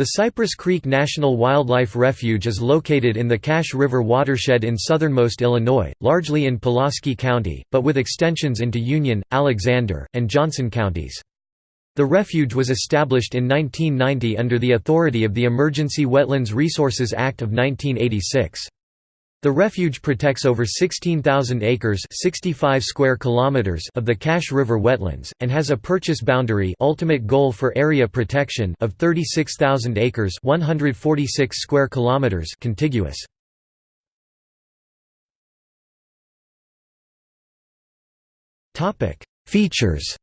The Cypress Creek National Wildlife Refuge is located in the Cache River watershed in southernmost Illinois, largely in Pulaski County, but with extensions into Union, Alexander, and Johnson counties. The refuge was established in 1990 under the authority of the Emergency Wetlands Resources Act of 1986. The refuge protects over 16,000 acres 65 square kilometers of the Cache River wetlands, and has a purchase boundary ultimate goal for area protection of 36,000 acres 146 square kilometers contiguous. Features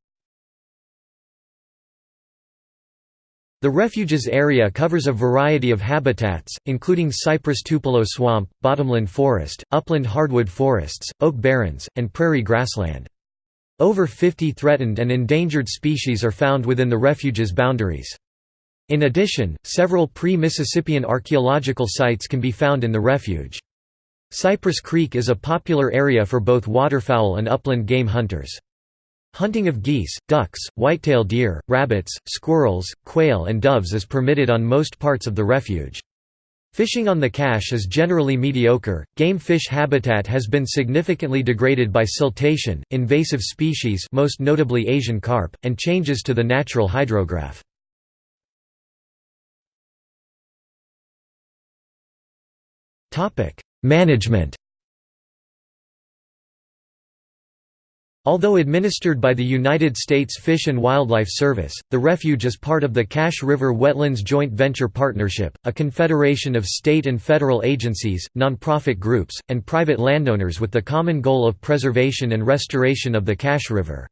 The refuge's area covers a variety of habitats, including cypress tupelo swamp, bottomland forest, upland hardwood forests, oak barrens, and prairie grassland. Over 50 threatened and endangered species are found within the refuge's boundaries. In addition, several pre-Mississippian archaeological sites can be found in the refuge. Cypress Creek is a popular area for both waterfowl and upland game hunters. Hunting of geese, ducks, whitetail deer, rabbits, squirrels, quail and doves is permitted on most parts of the refuge. Fishing on the cache is generally mediocre. Game fish habitat has been significantly degraded by siltation, invasive species, most notably Asian carp, and changes to the natural hydrograph. Topic: Management Although administered by the United States Fish and Wildlife Service, the refuge is part of the Cache River Wetlands Joint Venture Partnership, a confederation of state and federal agencies, nonprofit groups, and private landowners with the common goal of preservation and restoration of the Cache River.